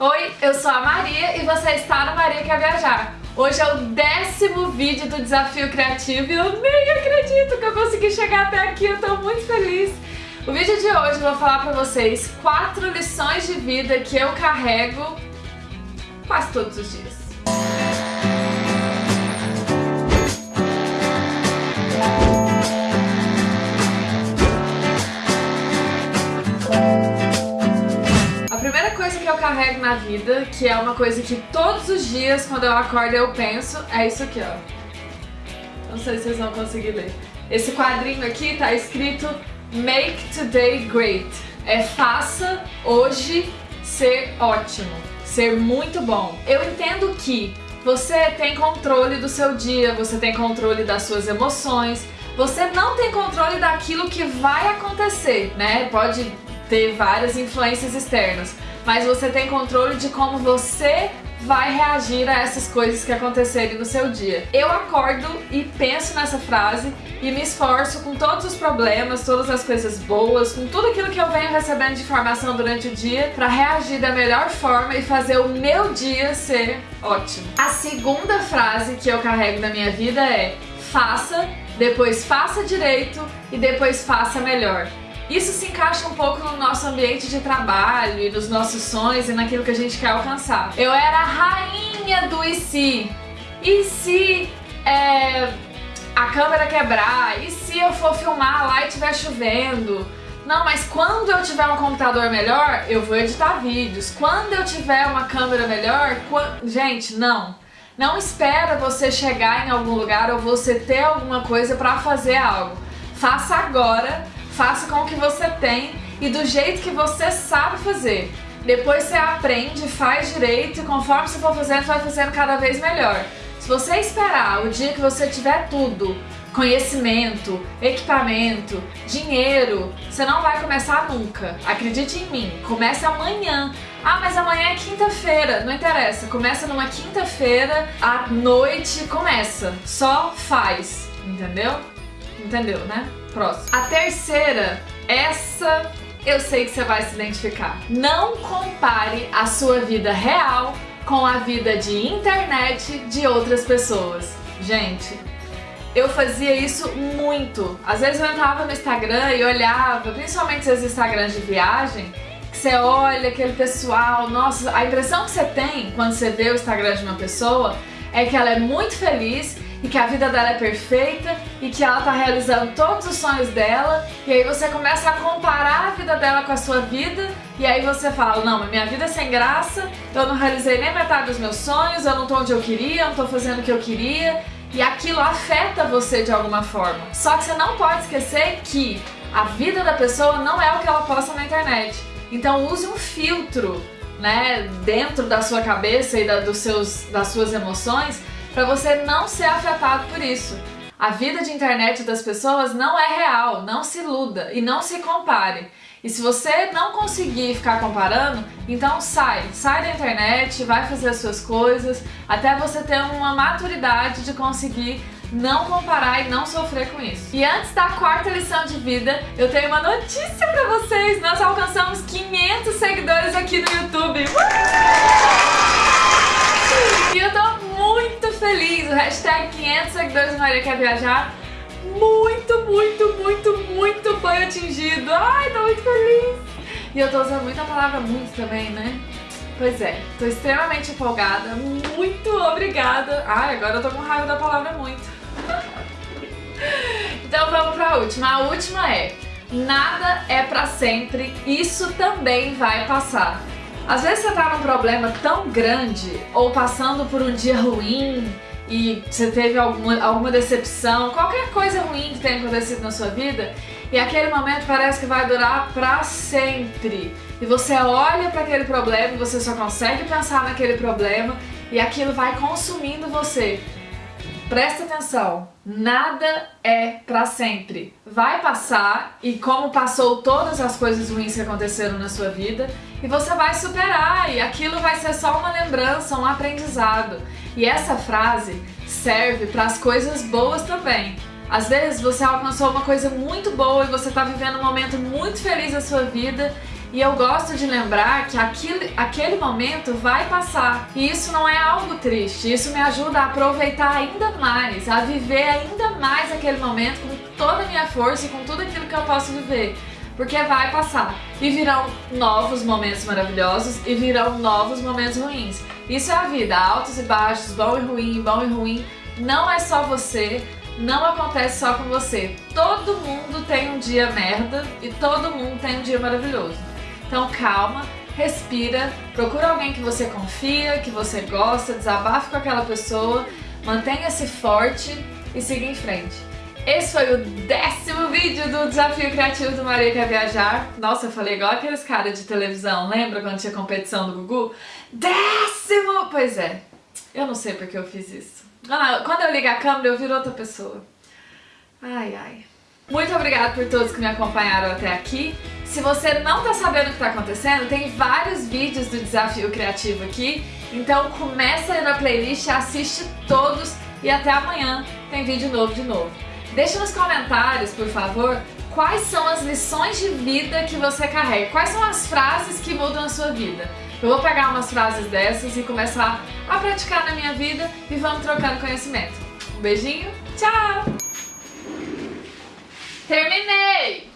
Oi, eu sou a Maria e você está no Maria Quer Viajar. Hoje é o décimo vídeo do Desafio Criativo e eu nem acredito que eu consegui chegar até aqui, eu tô muito feliz. O vídeo de hoje eu vou falar pra vocês quatro lições de vida que eu carrego quase todos os dias. Eu carrego na vida, que é uma coisa que todos os dias, quando eu acordo, eu penso, é isso aqui, ó. Não sei se vocês vão conseguir ler. Esse quadrinho aqui tá escrito Make Today Great. É faça hoje ser ótimo, ser muito bom. Eu entendo que você tem controle do seu dia, você tem controle das suas emoções, você não tem controle daquilo que vai acontecer, né? Pode ter várias influências externas mas você tem controle de como você vai reagir a essas coisas que acontecerem no seu dia. Eu acordo e penso nessa frase e me esforço com todos os problemas, todas as coisas boas, com tudo aquilo que eu venho recebendo de informação durante o dia para reagir da melhor forma e fazer o meu dia ser ótimo. A segunda frase que eu carrego na minha vida é faça, depois faça direito e depois faça melhor. Isso se encaixa um pouco no nosso ambiente de trabalho e nos nossos sonhos e naquilo que a gente quer alcançar. Eu era a rainha do e se. E se é, a câmera quebrar? E se eu for filmar lá e estiver chovendo? Não, mas quando eu tiver um computador melhor, eu vou editar vídeos. Quando eu tiver uma câmera melhor, gente, não. Não espera você chegar em algum lugar ou você ter alguma coisa para fazer algo. Faça agora faça com o que você tem e do jeito que você sabe fazer. Depois você aprende, faz direito e conforme você for fazendo, vai fazendo cada vez melhor. Se você esperar o dia que você tiver tudo, conhecimento, equipamento, dinheiro, você não vai começar nunca. Acredite em mim, comece amanhã. Ah, mas amanhã é quinta-feira, não interessa. Começa numa quinta-feira, à noite, começa. Só faz, entendeu? Entendeu, né? Próximo. A terceira, essa eu sei que você vai se identificar. Não compare a sua vida real com a vida de internet de outras pessoas. Gente, eu fazia isso muito. Às vezes eu entrava no Instagram e olhava, principalmente esses Instagrams de viagem, que você olha aquele pessoal, nossa, a impressão que você tem quando você vê o Instagram de uma pessoa é que ela é muito feliz e que a vida dela é perfeita e que ela tá realizando todos os sonhos dela e aí você começa a comparar a vida dela com a sua vida e aí você fala, não, minha vida é sem graça, eu não realizei nem metade dos meus sonhos, eu não tô onde eu queria, eu não tô fazendo o que eu queria e aquilo afeta você de alguma forma. Só que você não pode esquecer que a vida da pessoa não é o que ela posta na internet. Então use um filtro né, dentro da sua cabeça e da, dos seus, das suas emoções para você não ser afetado por isso. A vida de internet das pessoas não é real, não se iluda e não se compare. E se você não conseguir ficar comparando, então sai, sai da internet, vai fazer as suas coisas, até você ter uma maturidade de conseguir não comparar e não sofrer com isso. E antes da quarta lição de vida, eu tenho uma notícia pra vocês. Nós alcançamos 500 seguidores aqui no YouTube. Tô feliz. O hashtag 500 seguidores do Maria Quer Viajar muito, muito, muito, muito foi atingido. Ai, tô muito feliz. E eu tô usando muito a palavra muito também, né? Pois é, tô extremamente empolgada. Muito obrigada. Ai, agora eu tô com raiva da palavra muito. então vamos pra última. A última é Nada é pra sempre, isso também vai passar. Às vezes você tá num problema tão grande ou passando por um dia ruim e você teve alguma, alguma decepção, qualquer coisa ruim que tenha acontecido na sua vida e aquele momento parece que vai durar pra sempre. E você olha para aquele problema você só consegue pensar naquele problema e aquilo vai consumindo você. Presta atenção, nada é para sempre. Vai passar e como passou todas as coisas ruins que aconteceram na sua vida, e você vai superar e aquilo vai ser só uma lembrança, um aprendizado. E essa frase serve para as coisas boas também. Às vezes você alcançou uma coisa muito boa e você está vivendo um momento muito feliz da sua vida E eu gosto de lembrar que aquele, aquele momento vai passar. E isso não é algo triste, isso me ajuda a aproveitar ainda mais, a viver ainda mais aquele momento com toda a minha força e com tudo aquilo que eu posso viver. Porque vai passar. E virão novos momentos maravilhosos e virão novos momentos ruins. Isso é a vida, altos e baixos, bom e ruim, bom e ruim. Não é só você, não acontece só com você. Todo mundo tem um dia merda e todo mundo tem um dia maravilhoso. Então calma, respira, procura alguém que você confia, que você gosta, desabafe com aquela pessoa, mantenha-se forte e siga em frente. Esse foi o décimo vídeo do Desafio Criativo do Maria Quer Viajar. Nossa, eu falei igual aqueles caras de televisão, lembra quando tinha competição do Gugu? Décimo! Pois é, eu não sei porque eu fiz isso. Ah, quando eu ligo a câmera, eu viro outra pessoa. Ai, ai. Muito obrigada por todos que me acompanharam até aqui. Se você não tá sabendo o que tá acontecendo, tem vários vídeos do Desafio Criativo aqui. Então começa aí na playlist, assiste todos e até amanhã tem vídeo novo de novo. Deixa nos comentários, por favor, quais são as lições de vida que você carrega. Quais são as frases que mudam a sua vida. Eu vou pegar umas frases dessas e começar a praticar na minha vida e vamos trocando conhecimento. Um beijinho, tchau! Terminei!